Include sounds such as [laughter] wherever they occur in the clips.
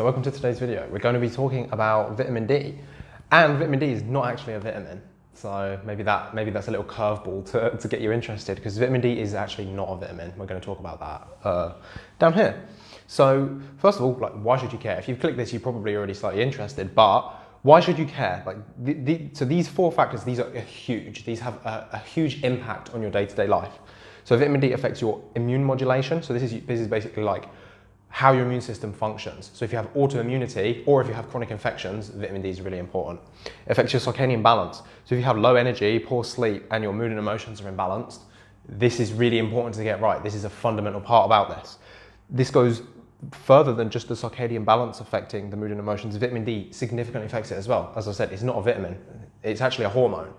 So welcome to today's video. We're going to be talking about vitamin D. And vitamin D is not actually a vitamin. So maybe that maybe that's a little curveball to, to get you interested because vitamin D is actually not a vitamin. We're going to talk about that uh, down here. So first of all, like why should you care? If you've clicked this, you're probably already slightly interested, but why should you care? Like the, the, so these four factors, these are huge. These have a, a huge impact on your day-to-day -day life. So vitamin D affects your immune modulation. So this is this is basically like how your immune system functions. So if you have autoimmunity or if you have chronic infections, vitamin D is really important. It affects your circadian balance. So if you have low energy, poor sleep, and your mood and emotions are imbalanced, this is really important to get right. This is a fundamental part about this. This goes further than just the circadian balance affecting the mood and emotions. Vitamin D significantly affects it as well. As I said, it's not a vitamin, it's actually a hormone.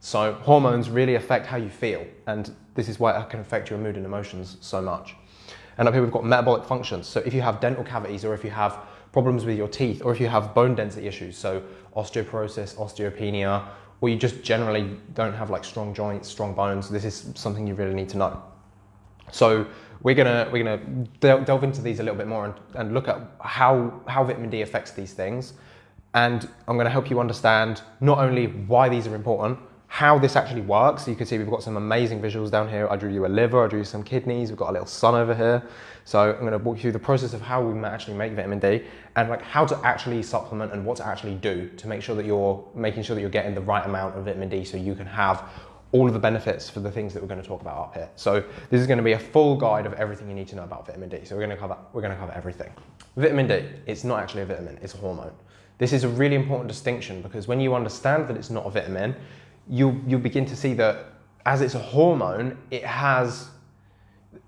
So hormones really affect how you feel, and this is why it can affect your mood and emotions so much. And up here we've got metabolic functions. So if you have dental cavities or if you have problems with your teeth or if you have bone density issues, so osteoporosis, osteopenia, or you just generally don't have like strong joints, strong bones, this is something you really need to know. So we're gonna, we're gonna delve into these a little bit more and, and look at how, how vitamin D affects these things. And I'm gonna help you understand not only why these are important, how this actually works. You can see we've got some amazing visuals down here. I drew you a liver, I drew you some kidneys, we've got a little sun over here. So I'm gonna walk you through the process of how we actually make vitamin D and like how to actually supplement and what to actually do to make sure that you're making sure that you're getting the right amount of vitamin D so you can have all of the benefits for the things that we're going to talk about up here. So this is going to be a full guide of everything you need to know about vitamin D. So we're going to cover, we're going to cover everything. Vitamin D, it's not actually a vitamin, it's a hormone. This is a really important distinction because when you understand that it's not a vitamin, you you begin to see that as it's a hormone, it has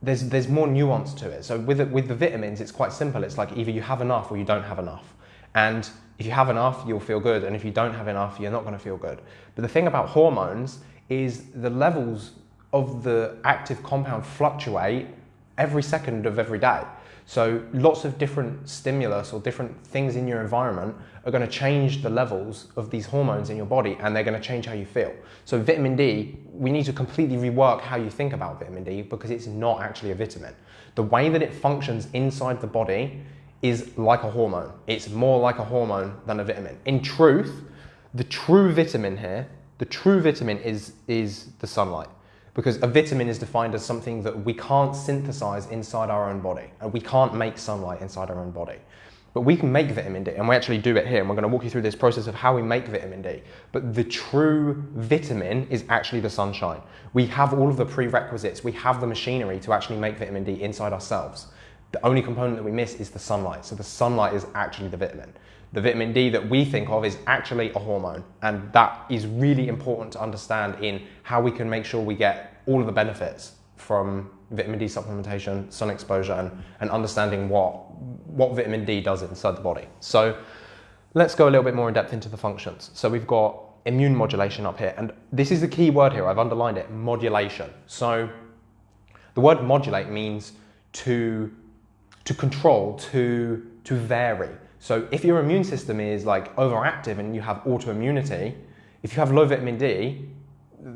there's there's more nuance to it. So with the, with the vitamins, it's quite simple. It's like either you have enough or you don't have enough. And if you have enough, you'll feel good, and if you don't have enough, you're not going to feel good. But the thing about hormones is the levels of the active compound fluctuate every second of every day. So lots of different stimulus or different things in your environment are going to change the levels of these hormones in your body and they're going to change how you feel. So vitamin D, we need to completely rework how you think about vitamin D because it's not actually a vitamin. The way that it functions inside the body is like a hormone. It's more like a hormone than a vitamin. In truth, the true vitamin here, the true vitamin is, is the sunlight because a vitamin is defined as something that we can't synthesize inside our own body and we can't make sunlight inside our own body. But we can make vitamin D and we actually do it here and we're going to walk you through this process of how we make vitamin D. But the true vitamin is actually the sunshine. We have all of the prerequisites, we have the machinery to actually make vitamin D inside ourselves. The only component that we miss is the sunlight. So the sunlight is actually the vitamin. The vitamin D that we think of is actually a hormone. And that is really important to understand in how we can make sure we get all of the benefits from vitamin D supplementation, sun exposure, and, and understanding what, what vitamin D does inside the body. So let's go a little bit more in depth into the functions. So we've got immune modulation up here, and this is the key word here, I've underlined it, modulation. So the word modulate means to, to control, to, to vary. So if your immune system is like overactive and you have autoimmunity, if you have low vitamin D,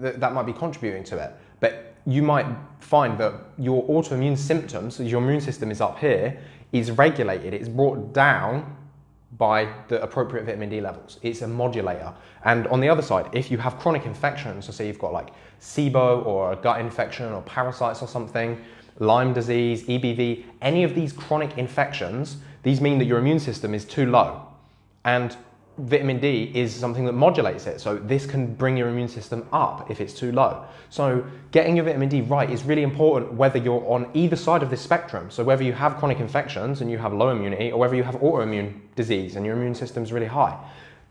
th that might be contributing to it. But you might find that your autoimmune symptoms, your immune system is up here, is regulated, it's brought down by the appropriate vitamin D levels. It's a modulator. And on the other side, if you have chronic infections, so say you've got like SIBO or a gut infection or parasites or something, Lyme disease, EBV, any of these chronic infections, these mean that your immune system is too low. And vitamin D is something that modulates it. So this can bring your immune system up if it's too low. So getting your vitamin D right is really important whether you're on either side of this spectrum. So whether you have chronic infections and you have low immunity or whether you have autoimmune disease and your immune system is really high.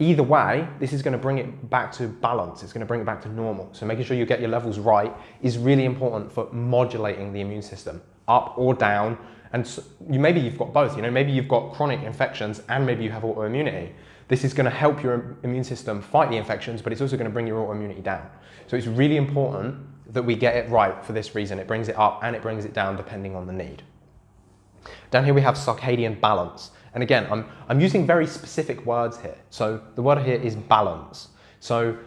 Either way, this is going to bring it back to balance. It's going to bring it back to normal. So making sure you get your levels right is really important for modulating the immune system up or down. And so you, maybe you've got both, you know, maybe you've got chronic infections and maybe you have autoimmunity. This is going to help your immune system fight the infections, but it's also going to bring your autoimmunity down. So it's really important that we get it right for this reason. It brings it up and it brings it down depending on the need. Down here we have circadian balance. And again, I'm, I'm using very specific words here. So the word here is balance. So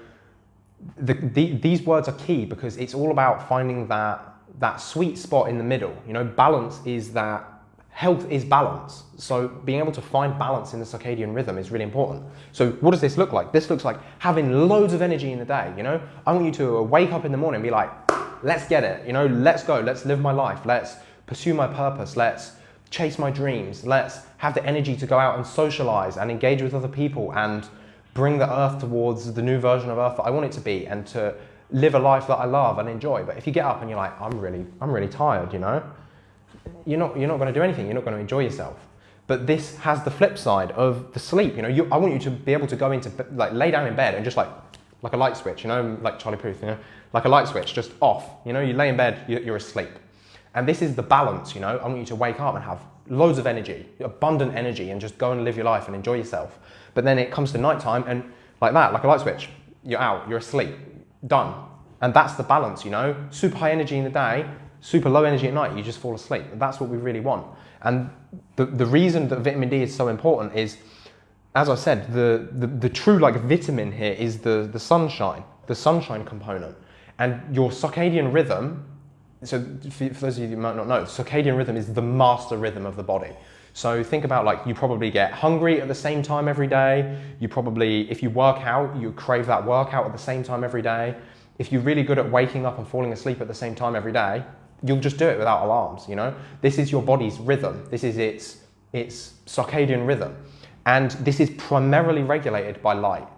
the, the, these words are key because it's all about finding that, that sweet spot in the middle. You know, balance is that health is balance. So being able to find balance in the circadian rhythm is really important. So what does this look like? This looks like having loads of energy in the day, you know? I want you to wake up in the morning and be like, let's get it, you know, let's go, let's live my life, let's pursue my purpose, let's chase my dreams, let's have the energy to go out and socialize and engage with other people and bring the earth towards the new version of earth that I want it to be and to live a life that I love and enjoy. But if you get up and you're like, I'm really, I'm really tired, you know, you're not, you're not going to do anything. You're not going to enjoy yourself. But this has the flip side of the sleep. You know, you, I want you to be able to go into, like, lay down in bed and just like, like a light switch, you know, like Charlie Puth, you know, like a light switch, just off. You know, you lay in bed, you're asleep. And this is the balance, you know. I want you to wake up and have loads of energy, abundant energy, and just go and live your life and enjoy yourself. But then it comes to nighttime and like that, like a light switch, you're out, you're asleep, done. And that's the balance, you know. Super high energy in the day, super low energy at night, you just fall asleep. That's what we really want. And the, the reason that vitamin D is so important is, as I said, the, the, the true like vitamin here is the, the sunshine, the sunshine component. And your circadian rhythm, so for, those of you who might not know, circadian rhythm is the master rhythm of the body. So think about like you probably get hungry at the same time every day. You probably, if you work out, you crave that workout at the same time every day. If you're really good at waking up and falling asleep at the same time every day, you'll just do it without alarms, you know? This is your body's rhythm. This is its, its circadian rhythm. And this is primarily regulated by light,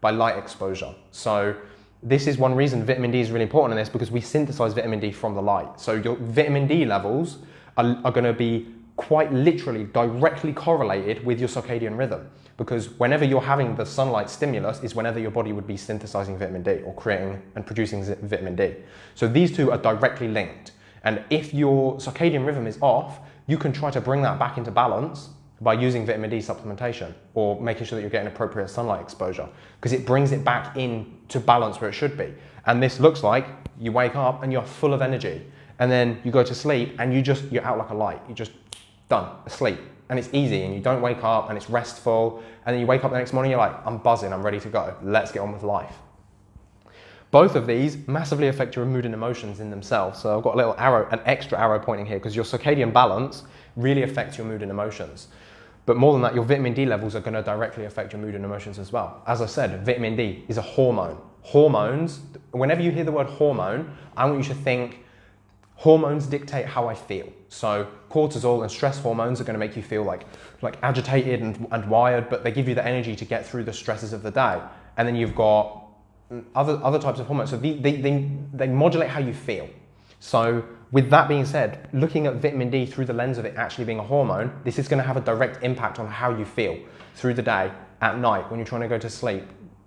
by light exposure. So this is one reason vitamin D is really important in this because we synthesize vitamin D from the light. So your vitamin D levels are, are gonna be quite literally directly correlated with your circadian rhythm because whenever you're having the sunlight stimulus is whenever your body would be synthesizing vitamin D or creating and producing vitamin D. So these two are directly linked. And if your circadian rhythm is off, you can try to bring that back into balance by using vitamin D supplementation or making sure that you're getting appropriate sunlight exposure because it brings it back in to balance where it should be. And this looks like you wake up and you're full of energy and then you go to sleep and you just, you're out like a light. You just done, asleep. And it's easy and you don't wake up and it's restful. And then you wake up the next morning, you're like, I'm buzzing, I'm ready to go. Let's get on with life. Both of these massively affect your mood and emotions in themselves. So I've got a little arrow, an extra arrow pointing here because your circadian balance really affects your mood and emotions. But more than that, your vitamin D levels are going to directly affect your mood and emotions as well. As I said, vitamin D is a hormone. Hormones, whenever you hear the word hormone, I want you to think hormones dictate how I feel. So cortisol and stress hormones are going to make you feel like, like agitated and, and wired, but they give you the energy to get through the stresses of the day. And then you've got other, other types of hormones. So they, they, they, they modulate how you feel. So with that being said, looking at vitamin D through the lens of it actually being a hormone, this is going to have a direct impact on how you feel through the day, at night, when you're trying to go to sleep,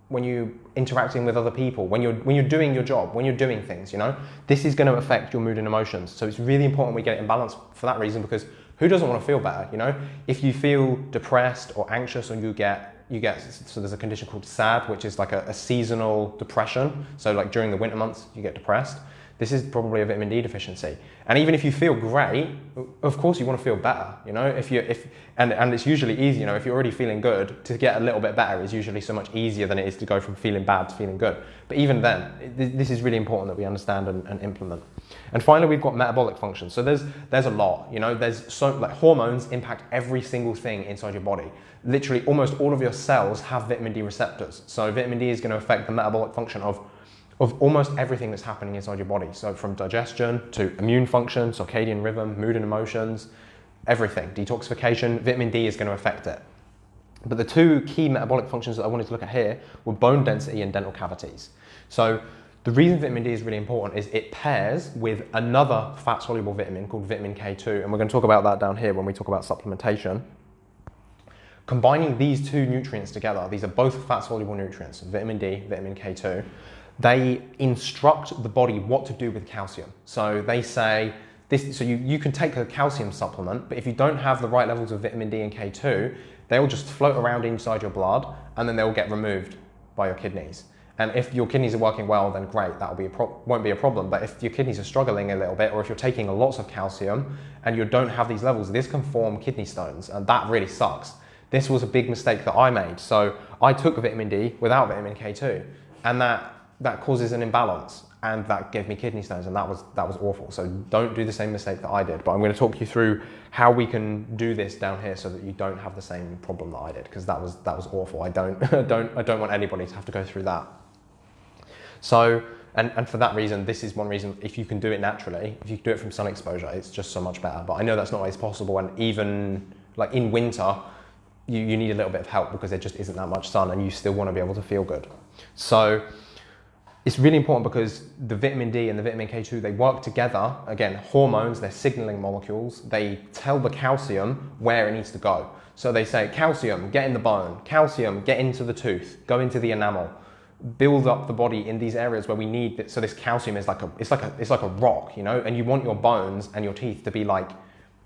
when you're interacting with other people, when you're, when you're doing your job, when you're doing things, you know? This is going to affect your mood and emotions. So it's really important we get it in balance for that reason because who doesn't want to feel better, you know? If you feel depressed or anxious or you get you get so there's a condition called SAD, which is like a, a, seasonal depression. So like during the winter months, you get depressed. This is probably a vitamin D deficiency. And even if you feel great, of course you want to feel better. You know, if you if and and it's usually easy. You know, if you're already feeling good, to get a little bit better is usually so much easier than it is to go from feeling bad to feeling good. But even then, this is really important that we understand and, and implement. And finally, we've got metabolic function. So there's there's a lot. You know, there's so like hormones impact every single thing inside your body literally almost all of your cells have vitamin D receptors. So vitamin D is going to affect the metabolic function of, of almost everything that's happening inside your body. So from digestion to immune function, circadian rhythm, mood and emotions, everything. Detoxification, vitamin D is going to affect it. But the two key metabolic functions that I wanted to look at here were bone density and dental cavities. So the reason vitamin D is really important is it pairs with another fat soluble vitamin called vitamin K2, and we're going to talk about that down here when we talk about supplementation. Combining these two nutrients together, these are both fat-soluble nutrients, vitamin D, vitamin K2, they instruct the body what to do with calcium. So they say, this, so you, you can take a calcium supplement, but if you don't have the right levels of vitamin D and K2, they will just float around inside your blood and then they will get removed by your kidneys. And if your kidneys are working well, then great, that'll be won't be a problem. But if your kidneys are struggling a little bit, or if you're taking lots of calcium and you don't have these levels, this can form kidney stones, and that really sucks. This was a big mistake that I made. So I took vitamin D without vitamin K2 and that, that causes an imbalance. and that gave me kidney stones and that was that was awful. So don't do the same mistake that i did but i'm going to talk you through how we can do this down here so that you don't have the same problem that i did because that was that was awful. I don't [laughs] don't i don't want anybody to have to go through that. So and, and for that reason this is one reason if you can do it naturally if you can do it from sun exposure it's just so much better. But i know that's not always possible and even like in winter you, you need a little bit of help because there just isn't that much sun and you still want to be able to feel good. So it's really important because the vitamin D and the vitamin K2, they work together. Again, hormones, they're signaling molecules. They tell the calcium where it needs to go. So they say, calcium, get in the bone. Calcium, get into the tooth. Go into the enamel. Build up the body in these areas where we need it. So this calcium is like a, it's like a, it's like a rock, you know, and you want your bones and your teeth to be like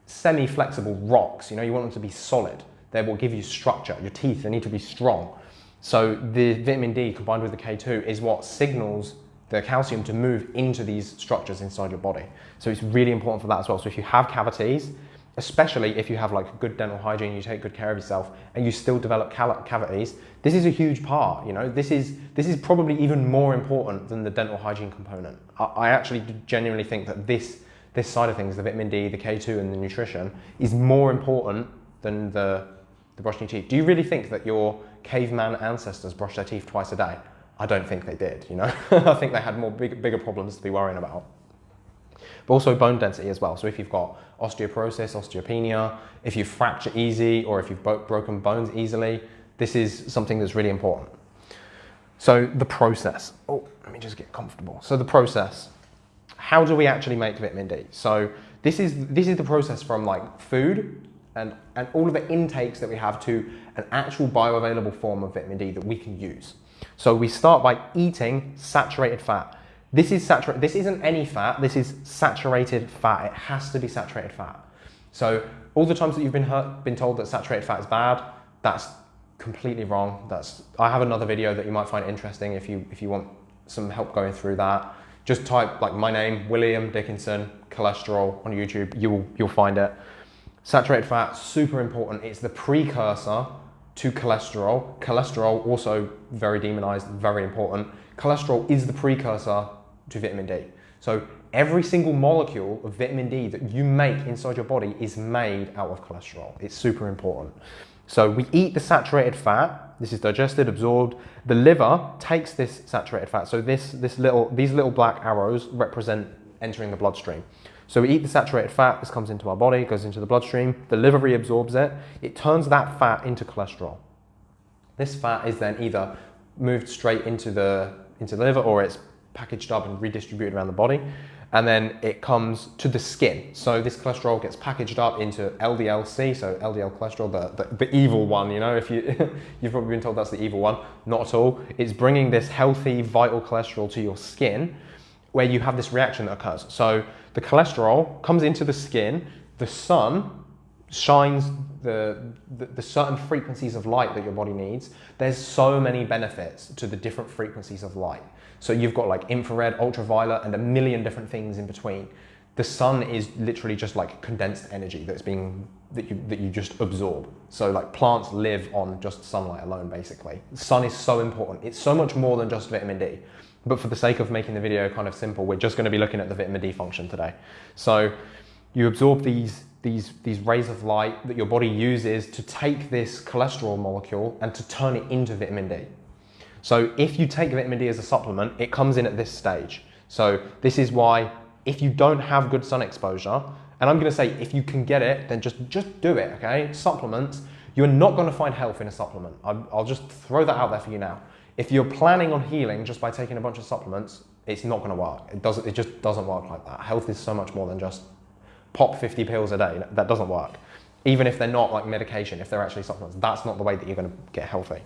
semi-flexible rocks, you know, you want them to be solid. They will give you structure. Your teeth, they need to be strong. So the vitamin D combined with the K2 is what signals the calcium to move into these structures inside your body. So it's really important for that as well. So if you have cavities, especially if you have like good dental hygiene, you take good care of yourself and you still develop cavities, this is a huge part, you know, this is, this is probably even more important than the dental hygiene component. I, I actually genuinely think that this, this side of things, the vitamin D, the K2 and the nutrition is more important than the, the brushing your teeth. Do you really think that your caveman ancestors brushed their teeth twice a day? I don't think they did, you know? [laughs] I think they had more big, bigger problems to be worrying about. But also bone density as well. So if you've got osteoporosis, osteopenia, if you fracture easy or if you've broken bones easily, this is something that's really important. So the process. Oh, let me just get comfortable. So the process. How do we actually make vitamin D? So this is this is the process from like food and, and all of the intakes that we have to an actual bioavailable form of vitamin D that we can use. So we start by eating saturated fat. This is saturated, this isn't any fat, this is saturated fat. It has to be saturated fat. So all the times that you've been hurt, been told that saturated fat is bad, that's completely wrong. That's I have another video that you might find interesting if you if you want some help going through that. Just type like my name, William Dickinson, cholesterol on YouTube. You'll you'll find it. Saturated fat, super important. It's the precursor to cholesterol. Cholesterol, also very demonized, very important. Cholesterol is the precursor to vitamin D. So every single molecule of vitamin D that you make inside your body is made out of cholesterol. It's super important. So we eat the saturated fat. This is digested, absorbed. The liver takes this saturated fat. So this, this little, these little black arrows represent entering the bloodstream. So we eat the saturated fat, this comes into our body, goes into the bloodstream, the liver reabsorbs it, it turns that fat into cholesterol. This fat is then either moved straight into the, into the liver or it's packaged up and redistributed around the body. And then it comes to the skin. So this cholesterol gets packaged up into LDL-C, so LDL cholesterol, the, the, the evil one, you know, if you, [laughs] you've probably been told that's the evil one. Not at all. It's bringing this healthy, vital cholesterol to your skin where you have this reaction that occurs. So the cholesterol comes into the skin, the sun shines the, the, the, certain frequencies of light that your body needs. There's so many benefits to the different frequencies of light. So you've got like infrared, ultraviolet, and a million different things in between. The sun is literally just like condensed energy that's being that you that you just absorb. So like plants live on just sunlight alone, basically. The sun is so important. It's so much more than just vitamin D. But for the sake of making the video kind of simple, we're just going to be looking at the vitamin D function today. So you absorb these, these, these rays of light that your body uses to take this cholesterol molecule and to turn it into vitamin D. So if you take vitamin D as a supplement, it comes in at this stage. So this is why if you don't have good sun exposure, and I'm going to say if you can get it, then just, just do it, okay? Supplements, you're not going to find health in a supplement. I'll just throw that out there for you now. If you're planning on healing just by taking a bunch of supplements, it's not going to work. It doesn't. It just doesn't work like that. Health is so much more than just pop 50 pills a day. That doesn't work. Even if they're not like medication, if they're actually supplements, that's not the way that you're going to get healthy.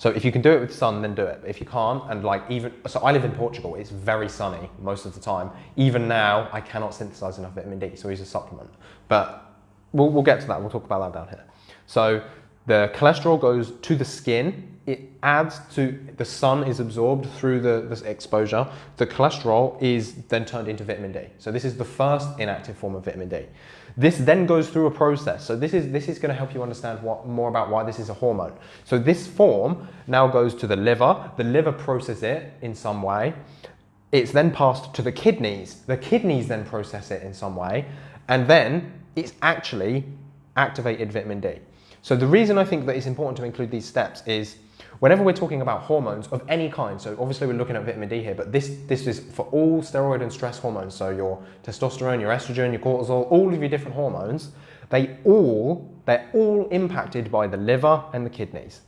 So if you can do it with sun, then do it. If you can't, and like even, so I live in Portugal, it's very sunny most of the time. Even now, I cannot synthesize enough vitamin D, so use a supplement. But we'll, we'll get to that, we'll talk about that down here. So the cholesterol goes to the skin it adds to the sun is absorbed through the this exposure. The cholesterol is then turned into vitamin D. So this is the first inactive form of vitamin D. This then goes through a process. So this is this is going to help you understand what more about why this is a hormone. So this form now goes to the liver. The liver processes it in some way. it's then passed to the kidneys. The kidneys then process it in some way, and then it's actually activated vitamin D. So the reason I think that it's important to include these steps is whenever we're talking about hormones of any kind, so obviously we're looking at vitamin D here, but this, this is for all steroid and stress hormones, so your testosterone, your estrogen, your cortisol, all of your different hormones, they all, they're all impacted by the liver and the kidneys.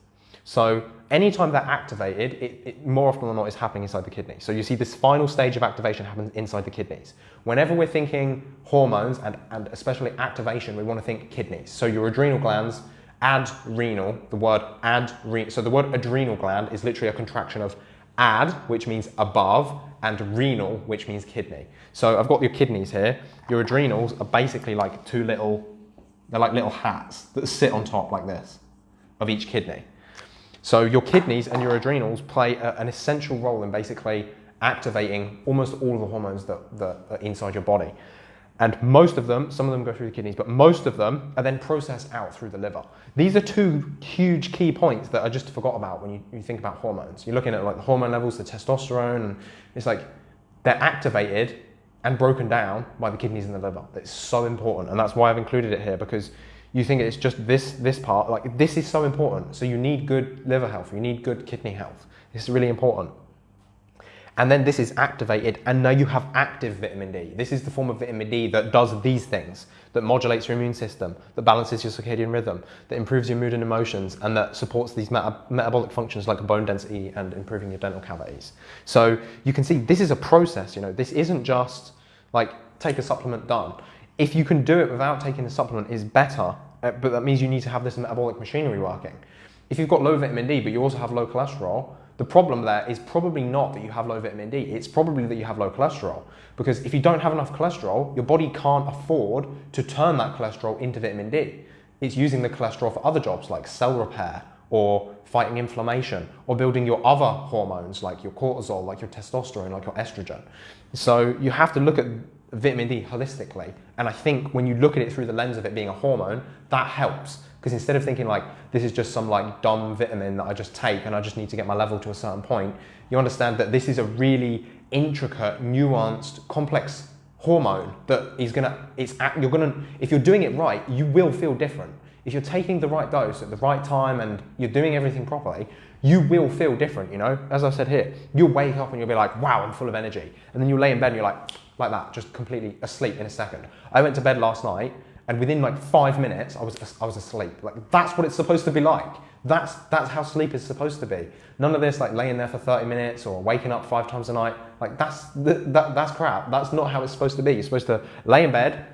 So anytime they're activated, it, it, more often than not is happening inside the kidney. So you see this final stage of activation happens inside the kidneys. Whenever we're thinking hormones and, and especially activation, we want to think kidneys. So your adrenal glands, adrenal, the word adrenal. So the word adrenal gland is literally a contraction of ad, which means above, and renal, which means kidney. So I've got your kidneys here. Your adrenals are basically like two little, they're like little hats that sit on top like this of each kidney. So your kidneys and your adrenals play a, an essential role in basically activating almost all of the hormones that, that are inside your body. And most of them, some of them go through the kidneys, but most of them are then processed out through the liver. These are two huge key points that I just forgot about when you, you think about hormones. You're looking at like the hormone levels, the testosterone, and it's like they're activated and broken down by the kidneys and the liver. It's so important, and that's why I've included it here because you think it's just this this part like this is so important so you need good liver health you need good kidney health is really important and then this is activated and now you have active vitamin D. This is the form of vitamin D that does these things, that modulates your immune system, that balances your circadian rhythm, that improves your mood and emotions, and that supports these meta metabolic functions like bone density and improving your dental cavities. So you can see this is a process, you know, this isn't just like take a supplement done. If you can do it without taking the supplement is better, uh, but that means you need to have this metabolic machinery working. If you've got low vitamin D, but you also have low cholesterol, the problem there is probably not that you have low vitamin D, it's probably that you have low cholesterol. Because if you don't have enough cholesterol, your body can't afford to turn that cholesterol into vitamin D. It's using the cholesterol for other jobs like cell repair or fighting inflammation or building your other hormones like your cortisol, like your testosterone, like your estrogen. So you have to look at vitamin D holistically. And I think when you look at it through the lens of it being a hormone, that helps. Because instead of thinking like, this is just some like dumb vitamin that I just take and I just need to get my level to a certain point, you understand that this is a really intricate, nuanced, complex hormone that is gonna, it's, you're gonna, if you're doing it right, you will feel different. If you're taking the right dose at the right time and you're doing everything properly, you will feel different, you know? As I said here, you'll wake up and you'll be like, wow, I'm full of energy. And then you lay in bed and you're like, like that, just completely asleep in a second. I went to bed last night and within like five minutes, I was, I was asleep. Like that's what it's supposed to be like. That's, that's how sleep is supposed to be. None of this like laying there for 30 minutes or waking up five times a night. Like that's, that, that's crap. That's not how it's supposed to be. You're supposed to lay in bed,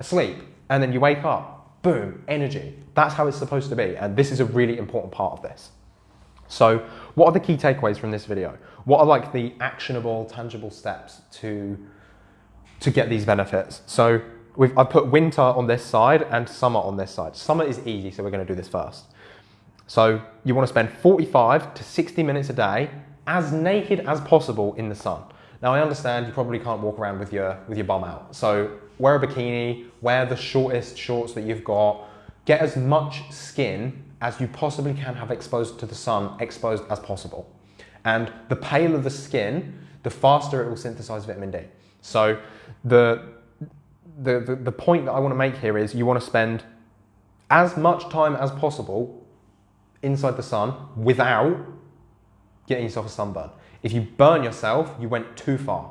asleep, and then you wake up, boom, energy. That's how it's supposed to be. And this is a really important part of this. So what are the key takeaways from this video? What are like the actionable, tangible steps to to get these benefits. So we've, I put winter on this side and summer on this side. Summer is easy, so we're gonna do this first. So you wanna spend 45 to 60 minutes a day as naked as possible in the sun. Now I understand you probably can't walk around with your, with your bum out. So wear a bikini, wear the shortest shorts that you've got, get as much skin as you possibly can have exposed to the sun, exposed as possible. And the paler the skin, the faster it will synthesize vitamin D. So the, the, the, point that I want to make here is you want to spend as much time as possible inside the sun without getting yourself a sunburn. If you burn yourself, you went too far.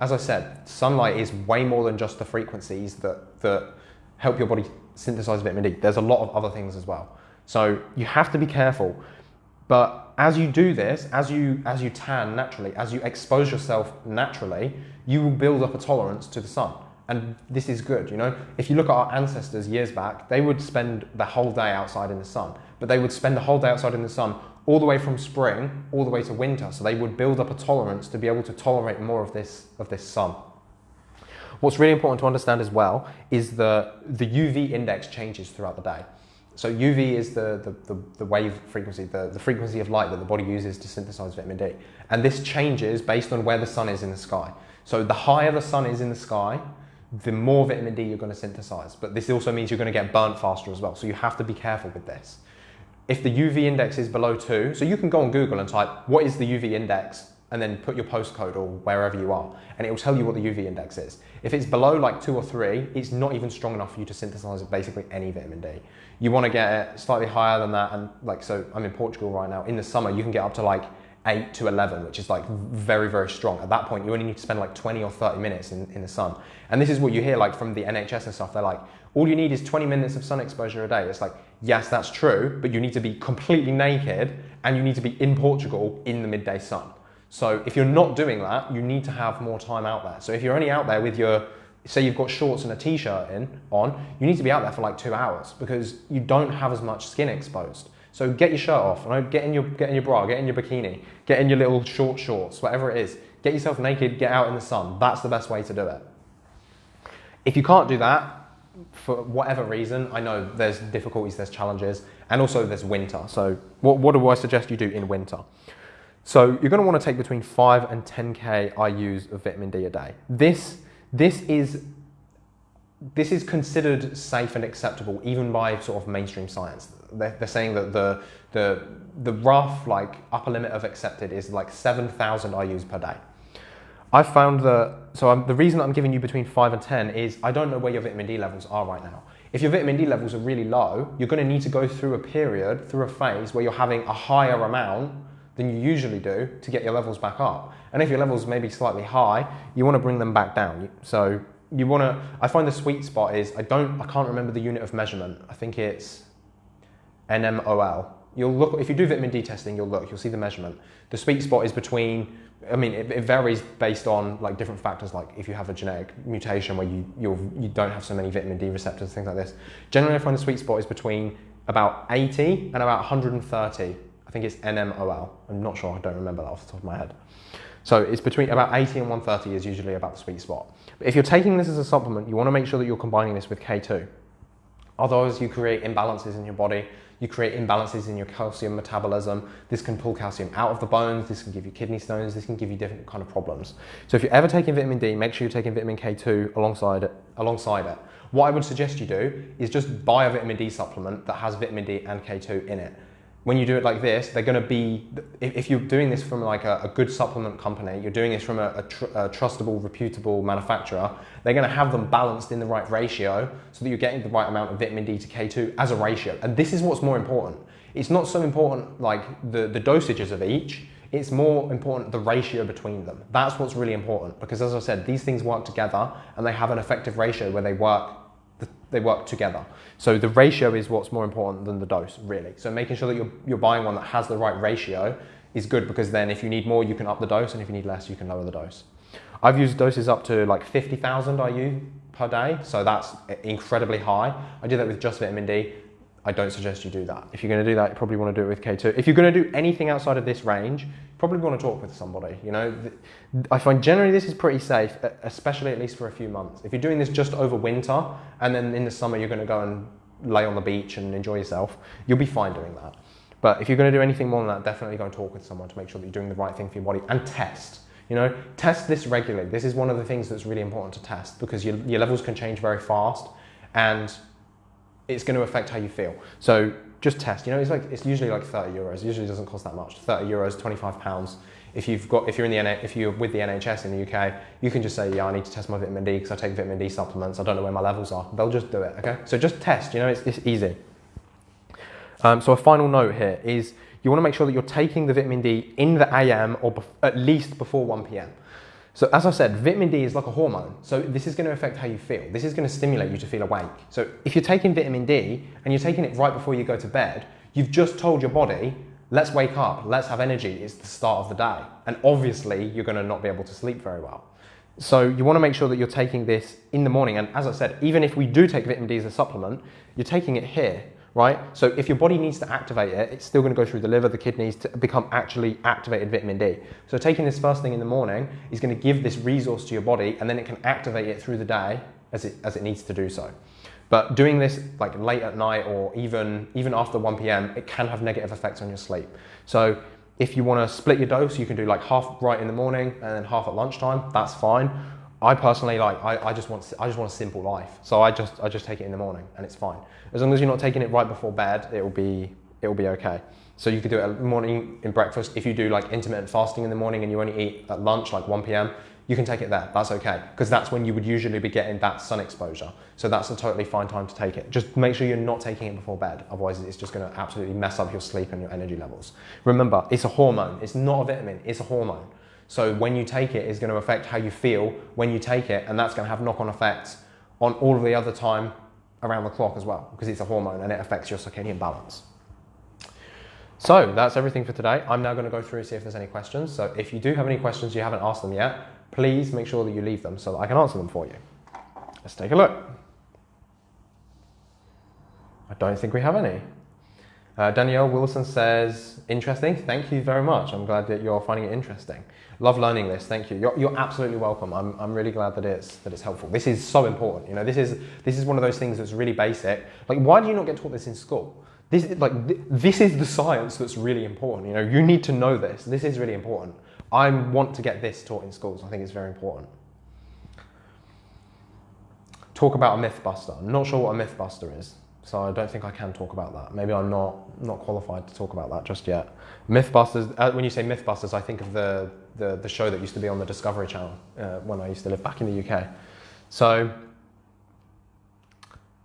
As I said, sunlight is way more than just the frequencies that, that help your body synthesize vitamin D. There's a lot of other things as well. So you have to be careful. But as you do this, as you, as you tan naturally, as you expose yourself naturally, you will build up a tolerance to the sun. And this is good, you know? If you look at our ancestors years back, they would spend the whole day outside in the sun, but they would spend the whole day outside in the sun all the way from spring all the way to winter. So they would build up a tolerance to be able to tolerate more of this, of this sun. What's really important to understand as well is that the UV index changes throughout the day. So UV is the, the, the, the, wave frequency, the, the frequency of light that the body uses to synthesize vitamin D. And this changes based on where the sun is in the sky. So the higher the sun is in the sky, the more vitamin D you're going to synthesize. But this also means you're going to get burnt faster as well. So you have to be careful with this. If the UV index is below two, so you can go on Google and type, what is the UV index and then put your postcode or wherever you are, and it will tell you what the UV index is. If it's below like two or three, it's not even strong enough for you to synthesize basically any vitamin D. You want to get it slightly higher than that, and like so, I'm in Portugal right now. In the summer, you can get up to like 8 to 11, which is like very, very strong. At that point, you only need to spend like 20 or 30 minutes in, in the sun. And this is what you hear like from the NHS and stuff. They're like, all you need is 20 minutes of sun exposure a day. It's like, yes, that's true, but you need to be completely naked and you need to be in Portugal in the midday sun. So if you're not doing that, you need to have more time out there. So if you're only out there with your, say you've got shorts and a t-shirt in on, you need to be out there for like two hours because you don't have as much skin exposed. So get your shirt off, get in your get in your bra, get in your bikini, get in your little short shorts, whatever it is. Get yourself naked, get out in the sun. That's the best way to do it. If you can't do that, for whatever reason, I know there's difficulties, there's challenges, and also there's winter. So what, what do I suggest you do in winter? So you're going to want to take between 5 and 10k IUs of vitamin D a day. This, this is this is considered safe and acceptable even by sort of mainstream science. They're, saying that the, the, the rough like upper limit of accepted is like 7,000 IUs per day. I found that, so I'm, the reason I'm giving you between 5 and 10 is I don't know where your vitamin D levels are right now. If your vitamin D levels are really low, you're going to need to go through a period, through a phase where you're having a higher amount than you usually do to get your levels back up. And if your levels may be slightly high, you want to bring them back down. So you want to, I find the sweet spot is, I don't, I can't remember the unit of measurement. I think it's NMOL. You'll look, if you do vitamin D testing, you'll look, you'll see the measurement. The sweet spot is between, I mean, it, it varies based on like different factors, like if you have a genetic mutation where you, you're, you don't have so many vitamin D receptors, things like this. Generally, I find the sweet spot is between about 80 and about 130. I think it's NMOL. I'm not sure, I don't remember that off the top of my head. So it's between about 80 and 130 is usually about the sweet spot. But if you're taking this as a supplement, you want to make sure that you're combining this with K2. Otherwise, you create imbalances in your body. You create imbalances in your calcium metabolism. This can pull calcium out of the bones. This can give you kidney stones. This can give you different kind of problems. So if you're ever taking vitamin D, make sure you're taking vitamin K2 alongside it. Alongside it. What I would suggest you do is just buy a vitamin D supplement that has vitamin D and K2 in it when you do it like this, they're going to be, if, you're doing this from like a, a good supplement company, you're doing this from a, a, tr a, trustable, reputable manufacturer, they're going to have them balanced in the right ratio so that you're getting the right amount of vitamin D to K2 as a ratio. And this is what's more important. It's not so important like the, the dosages of each, it's more important the ratio between them. That's what's really important because as I said, these things work together and they have an effective ratio where they work they work together. So the ratio is what's more important than the dose, really. So making sure that you're, you're buying one that has the right ratio is good because then if you need more, you can up the dose, and if you need less, you can lower the dose. I've used doses up to like 50,000 IU per day, so that's incredibly high. I do that with just vitamin D. I don't suggest you do that. If you're going to do that, you probably want to do it with K2. If you're going to do anything outside of this range, probably want to talk with somebody. You know, I find generally this is pretty safe, especially at least for a few months. If you're doing this just over winter and then in the summer you're going to go and lay on the beach and enjoy yourself, you'll be fine doing that. But if you're going to do anything more than that, definitely go and talk with someone to make sure that you're doing the right thing for your body and test. You know, test this regularly. This is one of the things that's really important to test because your, your levels can change very fast and it's going to affect how you feel. So just test. You know, it's like it's usually like 30 euros. It usually doesn't cost that much. 30 euros, 25 pounds. If you've got, if you're in the if you're with the NHS in the UK, you can just say, yeah, I need to test my vitamin D because I take vitamin D supplements. I don't know where my levels are. They'll just do it. Okay, so just test. You know, it's, it's easy. Um, so a final note here is you want to make sure that you're taking the vitamin D in the AM or at least before 1 p.m. So as I said, vitamin D is like a hormone. So this is going to affect how you feel. This is going to stimulate you to feel awake. So if you're taking vitamin D and you're taking it right before you go to bed, you've just told your body, let's wake up, let's have energy. It's the start of the day. And obviously you're going to not be able to sleep very well. So you want to make sure that you're taking this in the morning. And as I said, even if we do take vitamin D as a supplement, you're taking it here right? So if your body needs to activate it, it's still going to go through the liver, the kidneys to become actually activated vitamin D. So taking this first thing in the morning is going to give this resource to your body and then it can activate it through the day as it, as it needs to do so. But doing this like late at night or even, even after 1 p.m., it can have negative effects on your sleep. So if you want to split your dose, you can do like half right in the morning and then half at lunchtime, that's fine. I personally like I, I just want I just want a simple life. So I just I just take it in the morning and it's fine. As long as you're not taking it right before bed, it will be it will be okay. So you could do it morning in breakfast. If you do like intermittent fasting in the morning and you only eat at lunch, like 1 p.m., you can take it there. That's okay. Because that's when you would usually be getting that sun exposure. So that's a totally fine time to take it. Just make sure you're not taking it before bed. Otherwise, it's just going to absolutely mess up your sleep and your energy levels. Remember, it's a hormone. It's not a vitamin. It's a hormone. So when you take it's going to affect how you feel when you take it. And that's going to have knock on effects on all of the other time around the clock as well. Because it's a hormone and it affects your circadian balance. So that's everything for today. I'm now going to go through and see if there's any questions. So if you do have any questions you haven't asked them yet, please make sure that you leave them so that I can answer them for you. Let's take a look. I don't think we have any. Uh, Danielle Wilson says, interesting. Thank you very much. I'm glad that you're finding it interesting. Love learning this. Thank you. You're, you're absolutely welcome. I'm, I'm really glad that it's, that it's helpful. This is so important. You know, this is, this is one of those things that's really basic. Like, why do you not get taught this in school? This, like, th this is the science that's really important. You know, you need to know this. This is really important. I want to get this taught in schools. I think it's very important. Talk about a myth buster. I'm not sure what a myth buster is, so I don't think I can talk about that. Maybe I'm not, not qualified to talk about that just yet. Mythbusters, uh, when you say Mythbusters, I think of the, the, the, show that used to be on the Discovery Channel uh, when I used to live back in the UK. So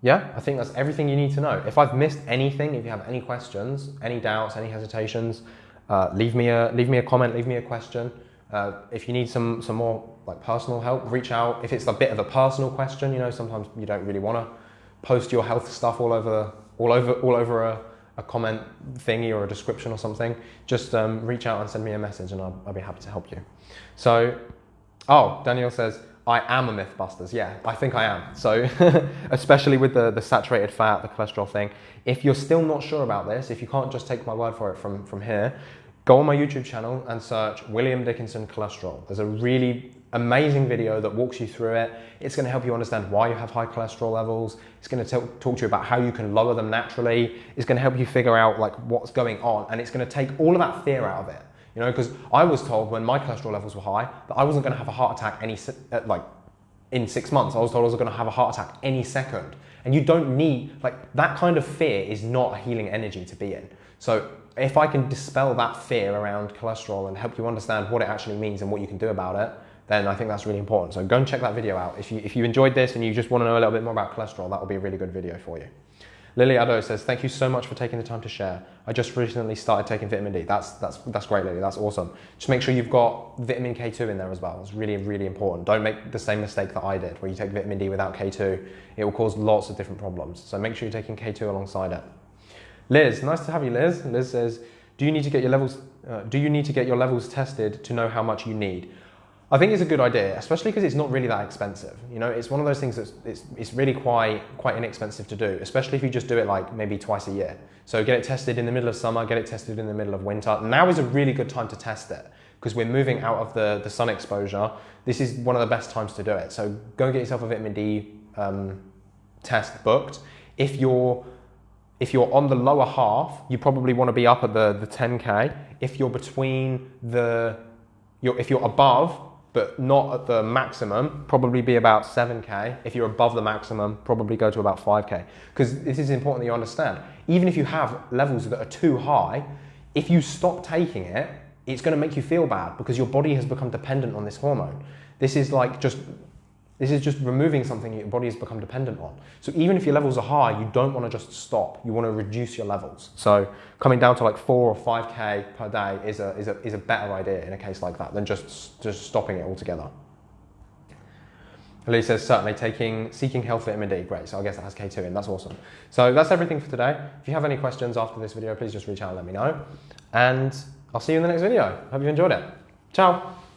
yeah, I think that's everything you need to know. If I've missed anything, if you have any questions, any doubts, any hesitations, uh, leave me a leave me a comment, leave me a question. Uh, if you need some some more like personal help, reach out. If it's a bit of a personal question, you know, sometimes you don't really want to post your health stuff all over all over all over a, a comment thingy or a description or something. Just um, reach out and send me a message, and I'll, I'll be happy to help you. So, oh, Daniel says I am a Mythbusters. Yeah, I think I am. So, [laughs] especially with the, the saturated fat, the cholesterol thing. If you're still not sure about this, if you can't just take my word for it from, from here, go on my YouTube channel and search William Dickinson cholesterol. There's a really amazing video that walks you through it. It's going to help you understand why you have high cholesterol levels. It's going to talk to you about how you can lower them naturally. It's going to help you figure out like what's going on and it's going to take all of that fear out of it. You know, because I was told when my cholesterol levels were high that I wasn't going to have a heart attack any uh, like in six months. I was told I was going to have a heart attack any second. And you don't need like that kind of fear is not a healing energy to be in. So if I can dispel that fear around cholesterol and help you understand what it actually means and what you can do about it, then I think that's really important. So go and check that video out. If you, if you enjoyed this and you just want to know a little bit more about cholesterol, that will be a really good video for you. Lily Addo says, thank you so much for taking the time to share. I just recently started taking vitamin D. That's, that's, that's great, Lily. That's awesome. Just make sure you've got vitamin K2 in there as well. It's really, really important. Don't make the same mistake that I did, where you take vitamin D without K2. It will cause lots of different problems. So make sure you're taking K2 alongside it. Liz, nice to have you, Liz. Liz says, do you need to get your levels, uh, do you need to get your levels tested to know how much you need? I think it's a good idea, especially because it's not really that expensive. You know, it's one of those things that's it's, it's really quite quite inexpensive to do, especially if you just do it like maybe twice a year. So get it tested in the middle of summer, get it tested in the middle of winter. Now is a really good time to test it because we're moving out of the, the sun exposure. This is one of the best times to do it. So go get yourself a vitamin D um, test booked. If you're if you're on the lower half, you probably want to be up at the, the 10K. If you're between the, you're, if you're above but not at the maximum, probably be about 7K. If you're above the maximum, probably go to about 5K. Because this is important that you understand. Even if you have levels that are too high, if you stop taking it, it's going to make you feel bad because your body has become dependent on this hormone. This is like just this is just removing something your body has become dependent on. So even if your levels are high, you don't want to just stop. You want to reduce your levels. So coming down to like four or 5K per day is a, is a, is a better idea in a case like that than just, just stopping it altogether. Lee says certainly taking seeking health vitamin D. Great. So I guess that has K2 in. That's awesome. So that's everything for today. If you have any questions after this video, please just reach out and let me know. And I'll see you in the next video. Hope you enjoyed it. Ciao.